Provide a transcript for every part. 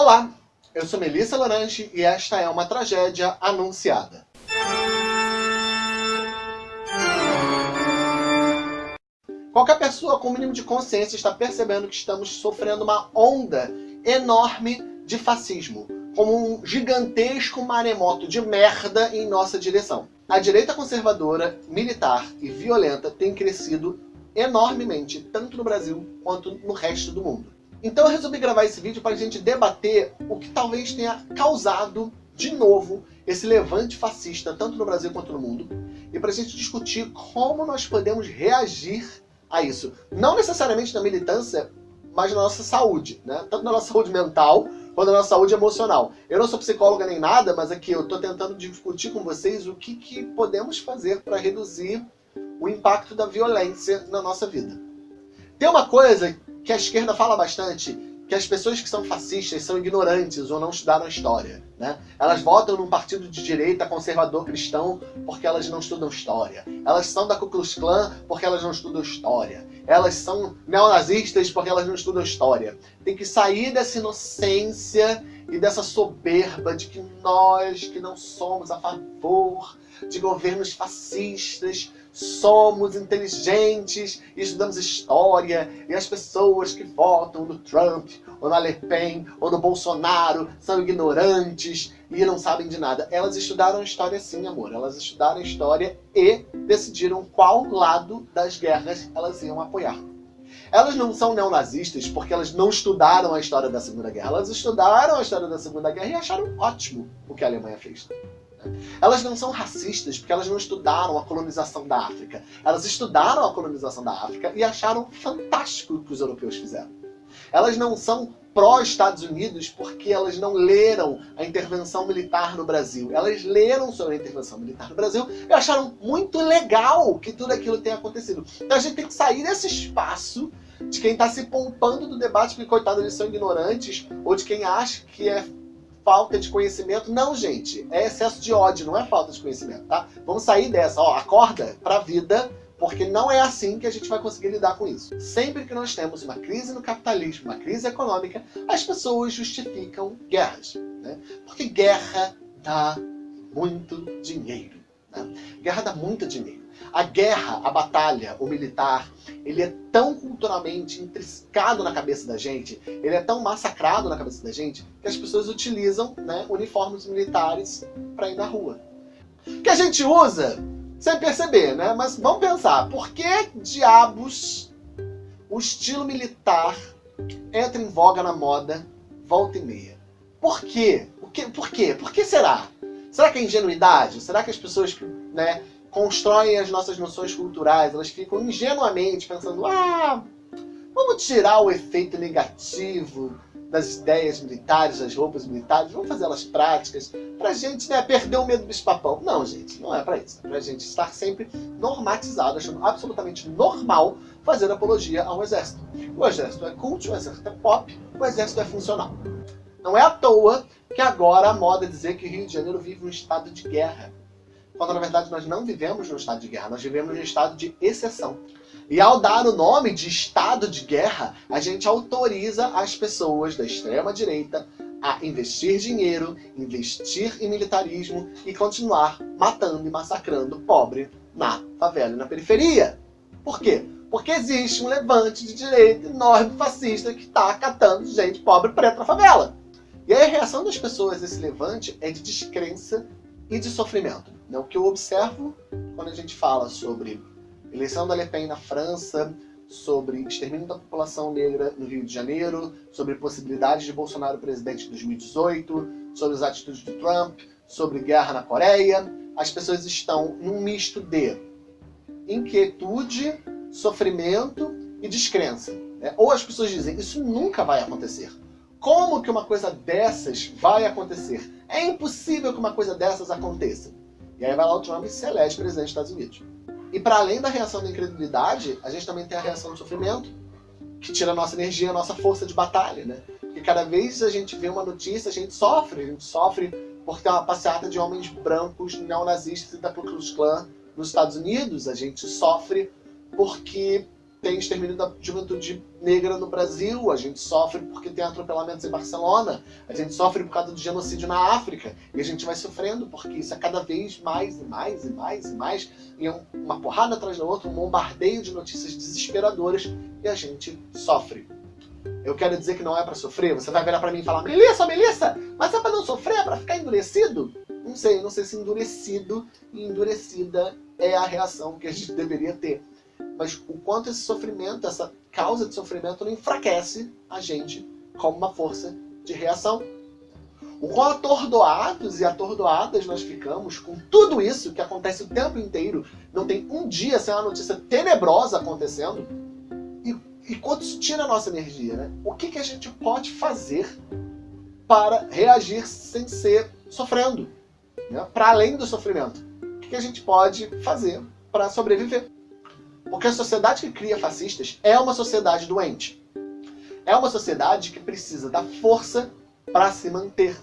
Olá, eu sou Melissa Lorange e esta é uma tragédia anunciada. Qualquer pessoa com o mínimo de consciência está percebendo que estamos sofrendo uma onda enorme de fascismo, como um gigantesco maremoto de merda em nossa direção. A direita conservadora, militar e violenta tem crescido enormemente, tanto no Brasil quanto no resto do mundo. Então eu resolvi gravar esse vídeo para a gente debater o que talvez tenha causado, de novo, esse levante fascista, tanto no Brasil quanto no mundo, e para a gente discutir como nós podemos reagir a isso. Não necessariamente na militância, mas na nossa saúde, né? tanto na nossa saúde mental, quanto na nossa saúde emocional. Eu não sou psicóloga nem nada, mas aqui eu estou tentando discutir com vocês o que, que podemos fazer para reduzir o impacto da violência na nossa vida. Tem uma coisa que a esquerda fala bastante, que as pessoas que são fascistas são ignorantes ou não estudaram história. Né? Elas votam num partido de direita conservador cristão porque elas não estudam história. Elas são da Ku Klux Klan porque elas não estudam história. Elas são neonazistas porque elas não estudam história. Tem que sair dessa inocência e dessa soberba de que nós que não somos a favor de governos fascistas somos inteligentes e estudamos história, e as pessoas que votam no Trump, ou na Le Pen, ou no Bolsonaro, são ignorantes e não sabem de nada. Elas estudaram história sim, amor. Elas estudaram história e decidiram qual lado das guerras elas iam apoiar. Elas não são neonazistas porque elas não estudaram a história da Segunda Guerra. Elas estudaram a história da Segunda Guerra e acharam ótimo o que a Alemanha fez. Elas não são racistas porque elas não estudaram a colonização da África. Elas estudaram a colonização da África e acharam fantástico o que os europeus fizeram. Elas não são pró-Estados Unidos porque elas não leram a intervenção militar no Brasil. Elas leram sobre a intervenção militar no Brasil e acharam muito legal que tudo aquilo tenha acontecido. Então a gente tem que sair desse espaço de quem está se poupando do debate porque, coitado, eles são ignorantes, ou de quem acha que é falta de conhecimento. Não, gente, é excesso de ódio, não é falta de conhecimento, tá? Vamos sair dessa, ó, acorda pra vida, porque não é assim que a gente vai conseguir lidar com isso. Sempre que nós temos uma crise no capitalismo, uma crise econômica, as pessoas justificam guerras, né? Porque guerra dá muito dinheiro. Né? Guerra dá muito dinheiro. A guerra, a batalha, o militar, ele é tão culturalmente intriscado na cabeça da gente, ele é tão massacrado na cabeça da gente, que as pessoas utilizam né, uniformes militares para ir na rua. Que a gente usa sem perceber, né? Mas vamos pensar, por que diabos o estilo militar entra em voga na moda volta e meia? Por quê? Por quê? Por quê? Por que será? Será que é ingenuidade? Será que as pessoas né, constroem as nossas noções culturais, elas ficam ingenuamente pensando, ah, vamos tirar o efeito negativo das ideias militares, das roupas militares, vamos fazer elas práticas, pra gente né, perder o medo do bicho-papão. Não, gente, não é pra isso. É pra gente estar sempre normatizado, achando absolutamente normal fazer apologia ao exército. O exército é cult, o exército é pop, o exército é funcional. Não é à toa que agora a moda é dizer que Rio de Janeiro vive um estado de guerra quando na verdade nós não vivemos no estado de guerra, nós vivemos no estado de exceção. E ao dar o nome de estado de guerra, a gente autoriza as pessoas da extrema-direita a investir dinheiro, investir em militarismo e continuar matando e massacrando pobre na favela e na periferia. Por quê? Porque existe um levante de direita enorme fascista que está catando gente pobre preta na favela. E aí a reação das pessoas a esse levante é de descrença e de sofrimento. Né? O que eu observo quando a gente fala sobre eleição da Le Pen na França, sobre extermínio da população negra no Rio de Janeiro, sobre possibilidades de Bolsonaro presidente em 2018, sobre as atitudes do Trump, sobre guerra na Coreia, as pessoas estão num misto de inquietude, sofrimento e descrença. Né? Ou as pessoas dizem, isso nunca vai acontecer. Como que uma coisa dessas vai acontecer? É impossível que uma coisa dessas aconteça. E aí vai lá o Trump e se elege presidente dos Estados Unidos. E para além da reação da incredulidade, a gente também tem a reação do sofrimento, que tira a nossa energia, a nossa força de batalha, né? Porque cada vez a gente vê uma notícia, a gente sofre. A gente sofre porque tem uma passeata de homens brancos neonazistas e da Ku Klux Klan nos Estados Unidos. A gente sofre porque tem extermínio da juventude negra no Brasil, a gente sofre porque tem atropelamentos em Barcelona, a gente sofre por causa do genocídio na África, e a gente vai sofrendo porque isso é cada vez mais e mais e mais e mais, e é uma porrada atrás da outra, um bombardeio de notícias desesperadoras, e a gente sofre. Eu quero dizer que não é para sofrer, você vai virar para mim e falar, Melissa, Melissa, mas é para não sofrer, é para ficar endurecido? Não sei, não sei se endurecido e endurecida é a reação que a gente deveria ter mas o quanto esse sofrimento, essa causa de sofrimento não enfraquece a gente como uma força de reação. O quão atordoados e atordoadas nós ficamos com tudo isso que acontece o tempo inteiro, não tem um dia sem uma notícia tenebrosa acontecendo, e, e quanto isso tira a nossa energia, né? O que, que a gente pode fazer para reagir sem ser sofrendo? Né? Para além do sofrimento. O que, que a gente pode fazer para sobreviver? Porque a sociedade que cria fascistas é uma sociedade doente. É uma sociedade que precisa da força para se manter.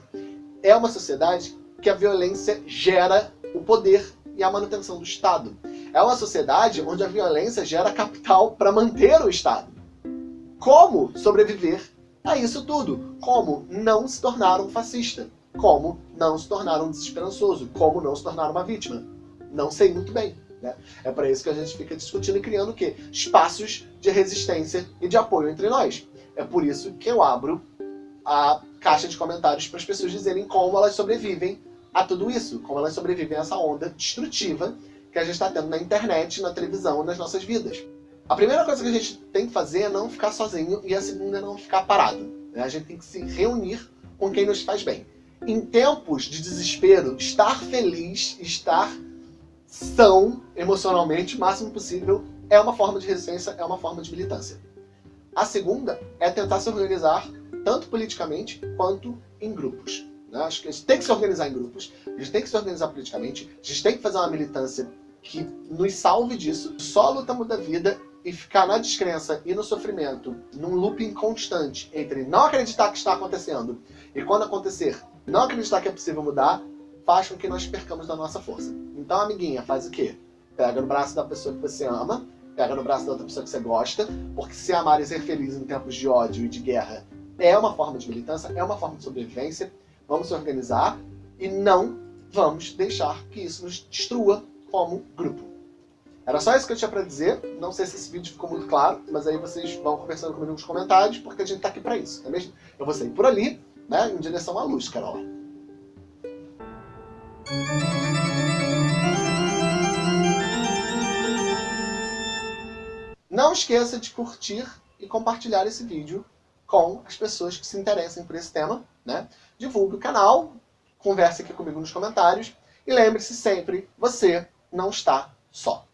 É uma sociedade que a violência gera o poder e a manutenção do Estado. É uma sociedade onde a violência gera capital para manter o Estado. Como sobreviver a isso tudo? Como não se tornar um fascista? Como não se tornar um desesperançoso? Como não se tornar uma vítima? Não sei muito bem. Né? É para isso que a gente fica discutindo e criando o quê? Espaços de resistência e de apoio entre nós. É por isso que eu abro a caixa de comentários para as pessoas dizerem como elas sobrevivem a tudo isso, como elas sobrevivem a essa onda destrutiva que a gente está tendo na internet, na televisão, nas nossas vidas. A primeira coisa que a gente tem que fazer é não ficar sozinho e a segunda é não ficar parado. Né? A gente tem que se reunir com quem nos faz bem. Em tempos de desespero, estar feliz, estar são emocionalmente o máximo possível é uma forma de resistência, é uma forma de militância. A segunda é tentar se organizar tanto politicamente quanto em grupos. Né? Acho que a gente tem que se organizar em grupos, a gente tem que se organizar politicamente, a gente tem que fazer uma militância que nos salve disso. Só a luta muda a vida e ficar na descrença e no sofrimento, num looping constante entre não acreditar que está acontecendo e quando acontecer, não acreditar que é possível mudar, faz com que nós percamos da nossa força. Então, amiguinha, faz o quê? Pega no braço da pessoa que você ama, pega no braço da outra pessoa que você gosta, porque se amar e ser feliz em tempos de ódio e de guerra é uma forma de militância, é uma forma de sobrevivência. Vamos se organizar e não vamos deixar que isso nos destrua como grupo. Era só isso que eu tinha para dizer. Não sei se esse vídeo ficou muito claro, mas aí vocês vão conversando comigo nos comentários, porque a gente tá aqui para isso, é mesmo? Eu vou sair por ali, né, em direção à luz, Carola. Não esqueça de curtir e compartilhar esse vídeo com as pessoas que se interessem por esse tema. Né? Divulgue o canal, converse aqui comigo nos comentários e lembre-se sempre, você não está só.